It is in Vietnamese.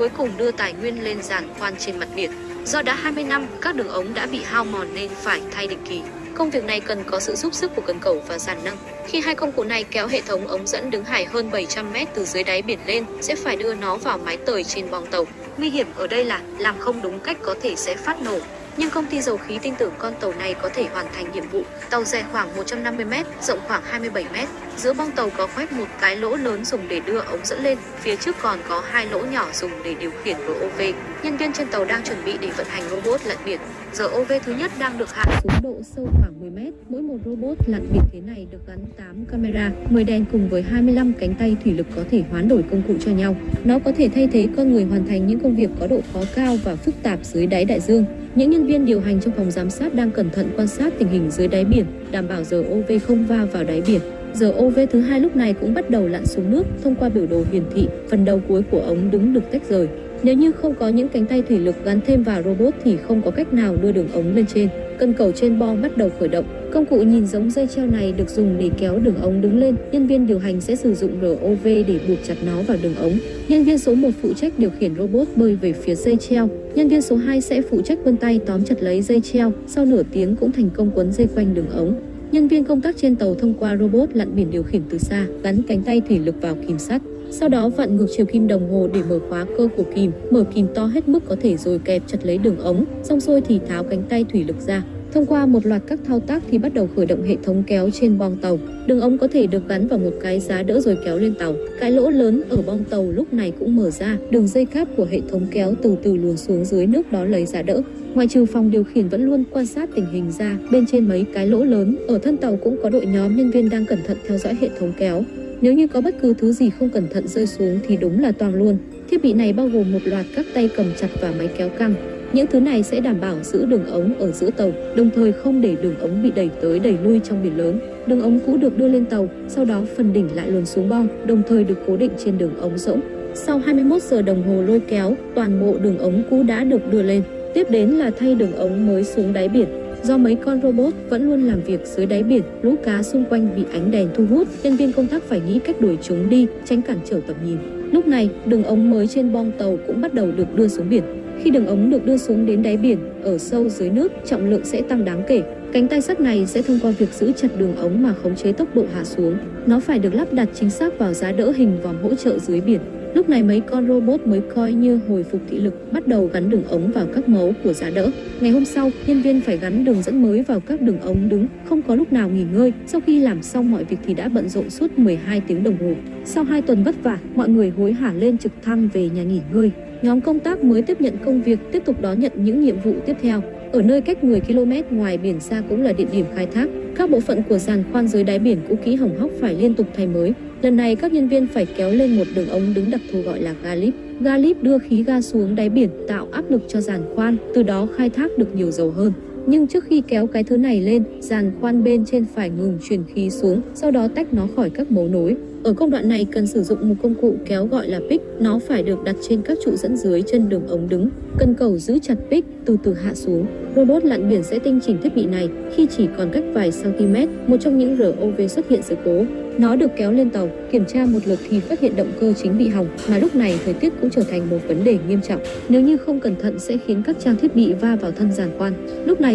cuối cùng đưa tài nguyên lên giàn khoan trên mặt biển. Do đã 20 năm, các đường ống đã bị hao mòn nên phải thay định kỳ. Công việc này cần có sự giúp sức của cần cầu và giàn nâng. Khi hai công cụ này kéo hệ thống ống dẫn đứng hải hơn 700 mét từ dưới đáy biển lên, sẽ phải đưa nó vào mái tời trên bong tàu. Nguy hiểm ở đây là làm không đúng cách có thể sẽ phát nổ. Nhưng công ty dầu khí tin tưởng con tàu này có thể hoàn thành nhiệm vụ. Tàu dài khoảng 150 m, rộng khoảng 27 m. Giữa bong tàu có khoét một cái lỗ lớn dùng để đưa ống dẫn lên, phía trước còn có hai lỗ nhỏ dùng để điều khiển ROV. Nhân viên trên tàu đang chuẩn bị để vận hành robot lặn biển. ROV thứ nhất đang được hạ xuống độ sâu khoảng 10 m. Mỗi một robot lặn biển thế này được gắn 8 camera, 10 đèn cùng với 25 cánh tay thủy lực có thể hoán đổi công cụ cho nhau. Nó có thể thay thế con người hoàn thành những công việc có độ khó cao và phức tạp dưới đáy đại dương. Những nhân Nhân viên điều hành trong phòng giám sát đang cẩn thận quan sát tình hình dưới đáy biển, đảm bảo giờ OV không va vào đáy biển. Giờ OV thứ hai lúc này cũng bắt đầu lặn xuống nước thông qua biểu đồ hiển thị, phần đầu cuối của ống đứng được tách rời. Nếu như không có những cánh tay thủy lực gắn thêm vào robot thì không có cách nào đưa đường ống lên trên. Cân cầu trên bo bắt đầu khởi động. Công cụ nhìn giống dây treo này được dùng để kéo đường ống đứng lên. Nhân viên điều hành sẽ sử dụng ROV để buộc chặt nó vào đường ống. Nhân viên số 1 phụ trách điều khiển robot bơi về phía dây treo. Nhân viên số 2 sẽ phụ trách vân tay tóm chặt lấy dây treo. Sau nửa tiếng cũng thành công quấn dây quanh đường ống. Nhân viên công tác trên tàu thông qua robot lặn biển điều khiển từ xa, gắn cánh tay thủy lực vào kìm sắt. Sau đó vặn ngược chiều kim đồng hồ để mở khóa cơ của kìm, mở kìm to hết mức có thể rồi kẹp chặt lấy đường ống, xong xuôi thì tháo cánh tay thủy lực ra. Thông qua một loạt các thao tác thì bắt đầu khởi động hệ thống kéo trên bong tàu. Đường ống có thể được gắn vào một cái giá đỡ rồi kéo lên tàu. Cái lỗ lớn ở bong tàu lúc này cũng mở ra, đường dây cáp của hệ thống kéo từ từ luồn xuống dưới nước đó lấy giá đỡ. Ngoài trừ phòng điều khiển vẫn luôn quan sát tình hình ra, bên trên mấy cái lỗ lớn, ở thân tàu cũng có đội nhóm nhân viên đang cẩn thận theo dõi hệ thống kéo. Nếu như có bất cứ thứ gì không cẩn thận rơi xuống thì đúng là toàn luôn. Thiết bị này bao gồm một loạt các tay cầm chặt và máy kéo căng. Những thứ này sẽ đảm bảo giữ đường ống ở giữa tàu, đồng thời không để đường ống bị đẩy tới đẩy lui trong biển lớn. Đường ống cũ được đưa lên tàu, sau đó phần đỉnh lại luồn xuống bong, đồng thời được cố định trên đường ống rỗng. Sau 21 giờ đồng hồ lôi kéo, toàn bộ đường ống cũ đã được đưa lên. Tiếp đến là thay đường ống mới xuống đáy biển. Do mấy con robot vẫn luôn làm việc dưới đáy biển, lũ cá xung quanh bị ánh đèn thu hút, nhân viên công tác phải nghĩ cách đuổi chúng đi, tránh cản trở tầm nhìn. Lúc này, đường ống mới trên bong tàu cũng bắt đầu được đưa xuống biển. Khi đường ống được đưa xuống đến đáy biển, ở sâu dưới nước, trọng lượng sẽ tăng đáng kể. Cánh tay sắt này sẽ thông qua việc giữ chặt đường ống mà khống chế tốc độ hạ xuống. Nó phải được lắp đặt chính xác vào giá đỡ hình vòm hỗ trợ dưới biển. Lúc này mấy con robot mới coi như hồi phục thị lực, bắt đầu gắn đường ống vào các mấu của giá đỡ. Ngày hôm sau, nhân viên phải gắn đường dẫn mới vào các đường ống đứng, không có lúc nào nghỉ ngơi. Sau khi làm xong mọi việc thì đã bận rộn suốt 12 tiếng đồng hồ. Sau 2 tuần vất vả, mọi người hối hả lên trực thăng về nhà nghỉ ngơi. Nhóm công tác mới tiếp nhận công việc, tiếp tục đón nhận những nhiệm vụ tiếp theo. Ở nơi cách 10 km ngoài biển xa cũng là địa điểm khai thác. Các bộ phận của giàn khoan dưới đáy biển cũ kỹ hỏng hóc phải liên tục thay mới. Lần này các nhân viên phải kéo lên một đường ống đứng đặc thù gọi là galip. Galip đưa khí ga xuống đáy biển tạo áp lực cho giàn khoan, từ đó khai thác được nhiều dầu hơn. Nhưng trước khi kéo cái thứ này lên, giàn khoan bên trên phải ngừng truyền khí xuống, sau đó tách nó khỏi các mấu nối. Ở công đoạn này cần sử dụng một công cụ kéo gọi là pick, nó phải được đặt trên các trụ dẫn dưới chân đường ống đứng. Cần cầu giữ chặt pick, từ từ hạ xuống. Robot lặn biển sẽ tinh chỉnh thiết bị này khi chỉ còn cách vài cm, một trong những ROV xuất hiện sự cố. Nó được kéo lên tàu, kiểm tra một lượt thì phát hiện động cơ chính bị hỏng, mà lúc này thời tiết cũng trở thành một vấn đề nghiêm trọng. Nếu như không cẩn thận sẽ khiến các trang thiết bị va vào thân giàn khoan. Lúc này